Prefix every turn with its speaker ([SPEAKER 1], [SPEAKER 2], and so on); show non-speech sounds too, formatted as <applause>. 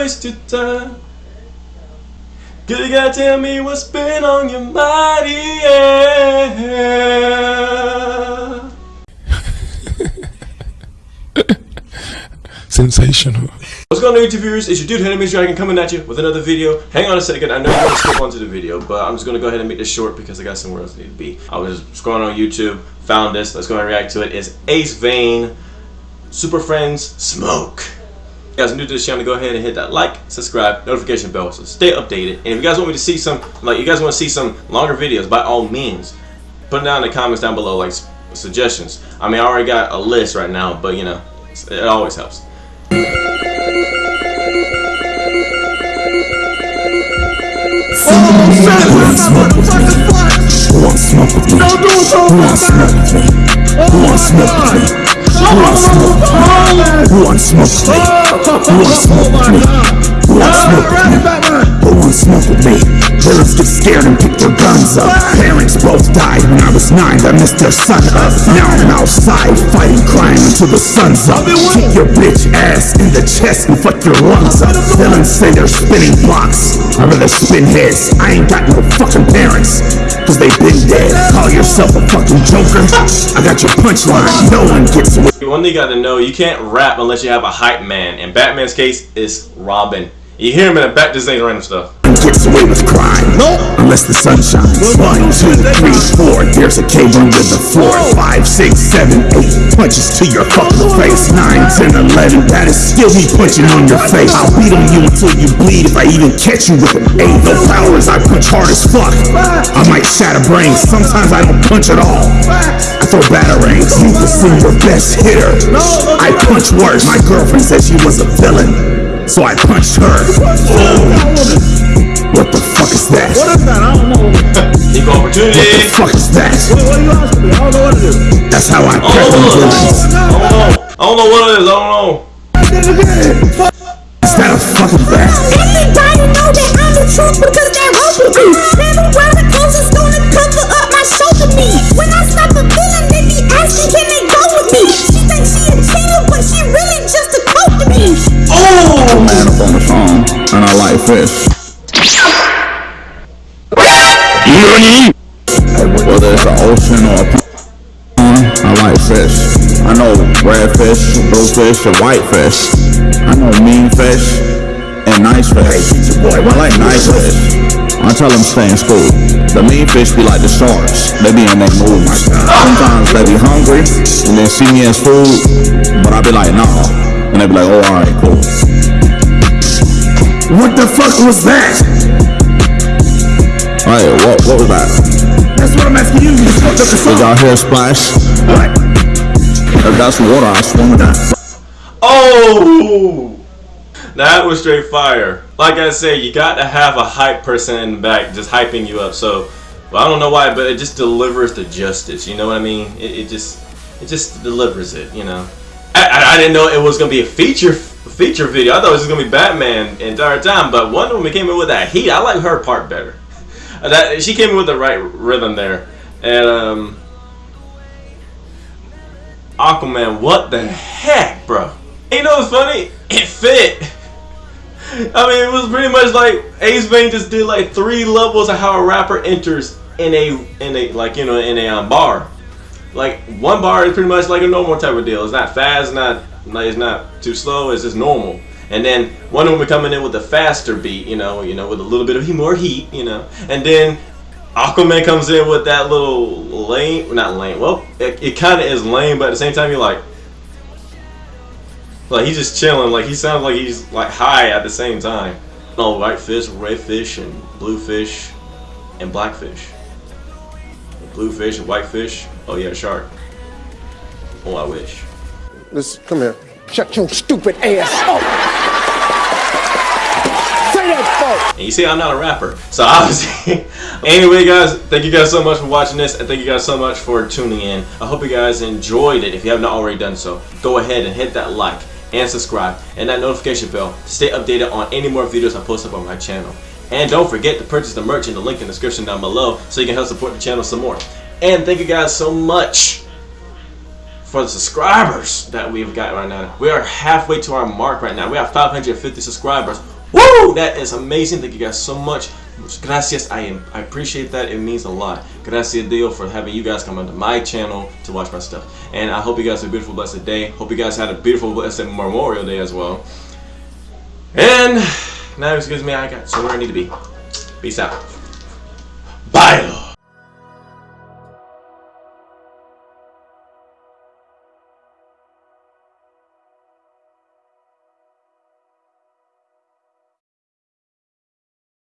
[SPEAKER 1] waste your time. Cause you gotta tell me what's been on your mind, yeah.
[SPEAKER 2] Sensational.
[SPEAKER 1] What's going on YouTube viewers, it's your dude Henry Dragon coming at you with another video. Hang on a second, I know you're gonna skip onto the video, but I'm just gonna go ahead and make this short because I got somewhere else I need to be. I was scrolling on YouTube, found this, let's go ahead and react to it. It's Ace Vane, Super Friends, Smoke. Guys are new to this channel, go ahead and hit that like, subscribe, notification bell, so stay updated. And if you guys want me to see some, like you guys want to see some longer videos, by all means, put it down in the comments down below, like suggestions. I mean, I already got a list right now, but you know, it always helps.
[SPEAKER 2] Who wants smoke wants smoke wants smoke with me? Who wants smoke with me? Who wants smoke with me? Villains get scared and pick their guns up. Parents both died when I was nine. That missed their son up. Now I'm outside fighting crime until the sun's up. Kick your bitch ass in the chest and fuck your lungs up. Villains say they're spinning blocks. I rather spin heads. I ain't got no fucking parents. Cause they been dead. Call yourself a fucking joker. I got your punchline. No one gets away.
[SPEAKER 1] One thing you gotta know, you can't rap unless you have a hype man. In Batman's case, it's Robin. You hear him in the back, this ain't random stuff.
[SPEAKER 2] Gets away with crime. No. Unless the sun shines. One, two, three, four. There's a cave under the floor. Five, six, seven, eight. Punches to your fucking face. Nine, ten, eleven. That is still me punching on your face. I'll beat on you until you bleed if I even catch you with an eight. No powers, I punch hard as fuck. I might shatter brains. Sometimes I don't punch at all. I throw batarangs. You can see your best hitter. I punch worse. My girlfriend said she was a villain. So I punched her. What
[SPEAKER 3] What
[SPEAKER 2] the fuck is that?
[SPEAKER 3] What, what are you asking me? I don't know what it is.
[SPEAKER 2] That's how I
[SPEAKER 1] Oh,
[SPEAKER 2] prep them villains.
[SPEAKER 1] I don't know. I don't know what it is. I don't know.
[SPEAKER 2] Is that a fucking bat?
[SPEAKER 4] Everybody know that I'm the truth because they roll with me. Never wear the clothes that's gonna cover up my shoulder knee. When I stop a feeling, they be asking, can they go with me? She thinks she a cheater, but she really just a coke to me.
[SPEAKER 1] Oh! oh.
[SPEAKER 2] Man up on the phone, and I like fish. Whether it's an ocean or a pond, I like fish. I know red fish, blue fish, and white fish. I know mean fish and nice fish. I like nice fish. I tell them stay in school. The mean fish be like the sharks. They be in their mood. Oh Sometimes they be hungry and then see me as food, but I be like, nah. And they be like, oh, alright, cool. What the fuck was that? Hey, what, what was that? That's what I'm asking you. You fucked the song. Did y'all hear a splash? What? If that's water, I swim in that.
[SPEAKER 1] Oh! That was straight fire. Like I said, you got to have a hype person in the back just hyping you up. So, well, I don't know why, but it just delivers the justice. You know what I mean? It, it just, it just delivers it. You know, I, I, I didn't know it was gonna be a feature feature video. I thought it was gonna be Batman entire time. But Wonder Woman came in with that heat. I like her part better. That she came in with the right rhythm there, and um. Aquaman, what the heck, bro? You know what's funny? It fit. I mean, it was pretty much like Ace Vane just did like three levels of how a rapper enters in a in a like you know in a um, bar. Like one bar is pretty much like a normal type of deal. It's not fast, not like it's not too slow. It's just normal. And then of them coming in with a faster beat, you know, you know, with a little bit of more heat, you know. And then Aquaman comes in with that little lame, not lame. Well, it, it kind of is lame, but at the same time, you're like, like he's just chilling. Like he sounds like he's like high at the same time. No, white fish, red fish, and blue fish, and black fish. Blue fish and white fish. Oh yeah, shark. Oh, I wish.
[SPEAKER 3] Let's come here. Shut your stupid ass.
[SPEAKER 1] And you see, I'm not a rapper, so <laughs> obviously. anyway, guys, thank you guys so much for watching this, and thank you guys so much for tuning in. I hope you guys enjoyed it. If you have not already done so, go ahead and hit that like and subscribe and that notification bell to stay updated on any more videos I post up on my channel. And don't forget to purchase the merch in the link in the description down below so you can help support the channel some more. And thank you guys so much for the subscribers that we've got right now. We are halfway to our mark right now. We have 550 subscribers Woo! That is amazing. Thank you guys so much. Gracias. I am. I appreciate that. It means a lot. Gracias Dio for having you guys come onto my channel to watch my stuff. And I hope you guys have a beautiful, blessed day. Hope you guys had a beautiful, blessed Memorial Day as well. And now excuse me, I got somewhere I need to be. Peace out. Bye.